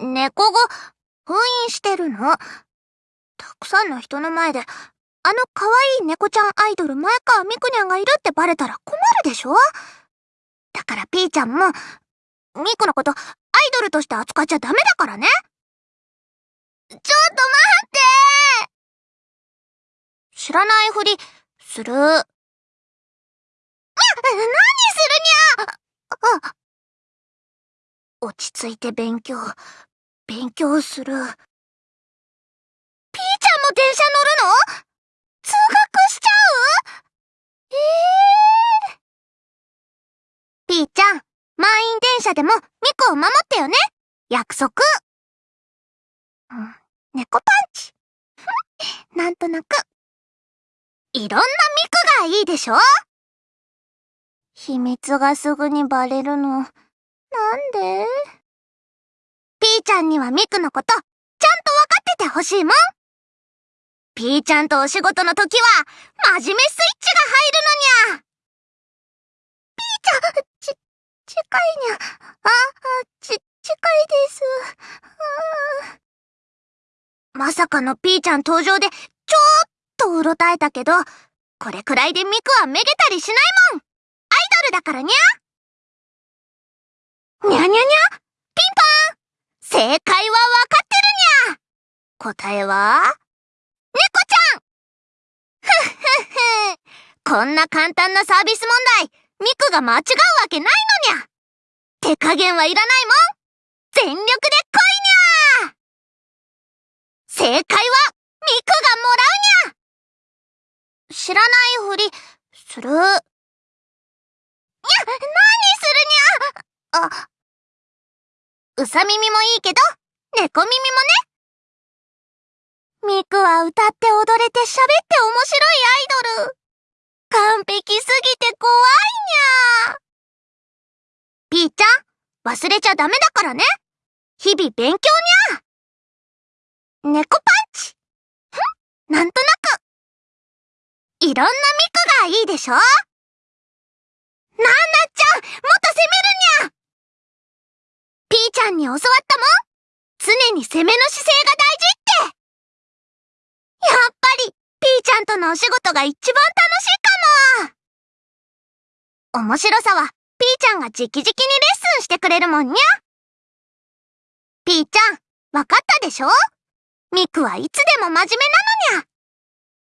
猫語、封印してるの？たくさんの人の前で、あの可愛い猫ちゃんアイドル前川みくにゃんがいるってバレたら困るでしょ？だからピーちゃんも、ミクのことアイドルとして扱っちゃダメだからね。ちょっと待って知らないふり、する？な、何するにゃあ、落ち着いて勉強、勉強する。ピーちゃんも電車乗るの？通学しちゃう？ええー、ピーちゃん、満員電車でもミクを守ってよね。約束、猫パンチ。なんとなく。いろんなミクがいいでしょ？秘密がすぐにバレるの。なんで？ピーちゃんにはミクのこと、ちゃんとわかっててほしいもん。ピーちゃんとお仕事の時は、真面目スイッチが入るのにゃ。ピーちゃん、ち、近いにゃ。あ、あ、ち、近いです。まさかのピーちゃん登場で、ちょーっとうろたえたけど、これくらいでミクはめげたりしないもんアイドルだからにゃにゃにゃにゃ正解はわかってるにゃ答えは、猫ちゃん。ふっふっふこんな簡単なサービス問題、ミクが間違うわけないのにゃ手加減はいらないもん。全力で来いにゃ正解は、ミクがもらうにゃ知らないふり、する。にゃ、何するにゃあ、うさ耳もいいけど、猫耳もね。ミクは歌って踊れて喋って面白いアイドル。完璧すぎて怖いにゃーピーちゃん、忘れちゃダメだからね。日々勉強にゃー猫パンチふんなんとなくいろんなミクがいいでしょナナちゃんもっと攻めるにゃピーちゃんに教わったもん。常に攻めの姿勢が大事って。やっぱりピーちゃんとのお仕事が一番楽しいかも。面白さはピーちゃんが直々にレッスンしてくれるもんにゃ。ピーちゃん、わかったでしょ？ミクはいつでも真面目なのにゃ。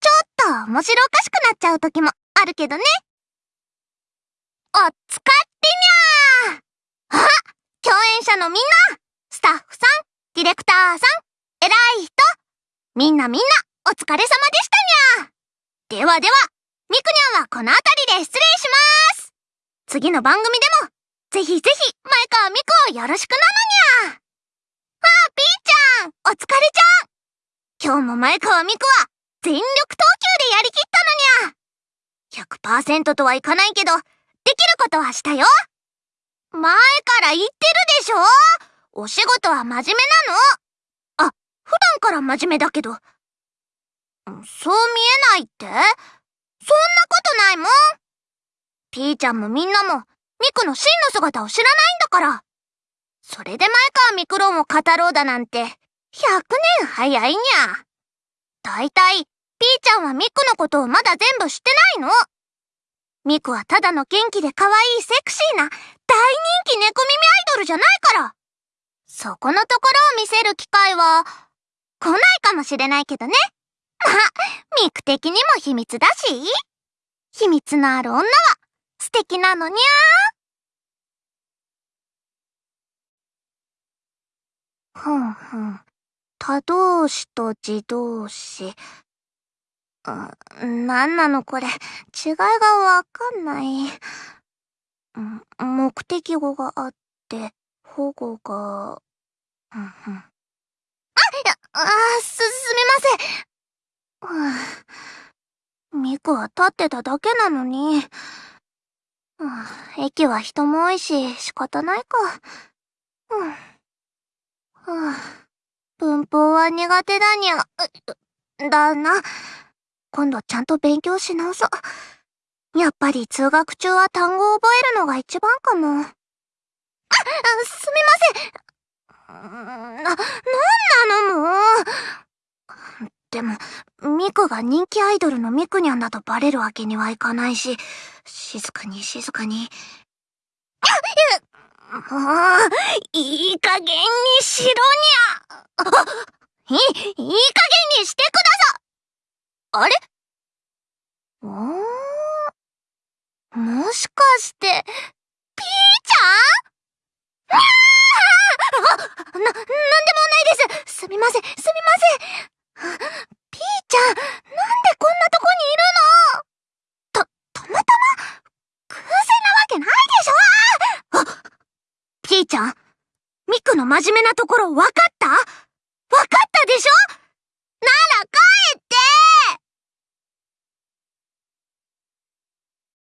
ちょっと面白おかしくなっちゃう時もあるけどね。おつかっのみんなスタッフさん、ディレクターさん、偉い人みんなみんなお疲れ様でしたにゃではでは、ミクニャンはこの辺りで失礼します。次の番組でも、ぜひぜひ、前川ミクをよろしくなのにゃああ、ピーちゃんお疲れちゃん。今日も前川美子は全力投球でやりきったのにゃ100%とはいかないけど、できることはしたよ。前から言ってるでしょ？お仕事は真面目なの？あ、普段から真面目だけど。そう見えないって？そんなことないもんピーちゃんもみんなも、ミクの真の姿を知らないんだから。それで前川ミクロンを語ろうだなんて、100年早いにゃ。だいたい、ピーちゃんはミクのことをまだ全部知ってないの。ミクはただの元気で可愛いセクシーな大人気猫耳アイドルじゃないから。そこのところを見せる機会は、来ないかもしれないけどね。まあ、ミク的にも秘密だし。秘密のある女は素敵なのにゃー。ふんふん。他動詞と自動詞。なんなのこれ。違いがわかんない。目的語があって、保護が、うんうん。あ、あ、す、すみません。ミクは立ってただけなのに。駅は人も多いし、仕方ないか。うん。文法は苦手だにゃ。だな。今度ちゃんと勉強し直そう。やっぱり通学中は単語を覚えるのが一番かも。あ、すみません。な、なんなの？もう。でも、ミクが人気アイドルのミクニャンだとバレるわけにはいかないし、静かに静かに。もう、いい加減にしろにゃ。い、いい加減にしてくださいあれ？おー？もしかして、ピーちゃん？にゃーな、なんでもないです。すみません、すみません。ピーちゃん、なんでこんなとこにいるの？た、たまたま、偶然なわけないでしょ？あピーちゃん、ミクの真面目なところ分かった？分かったでしょ？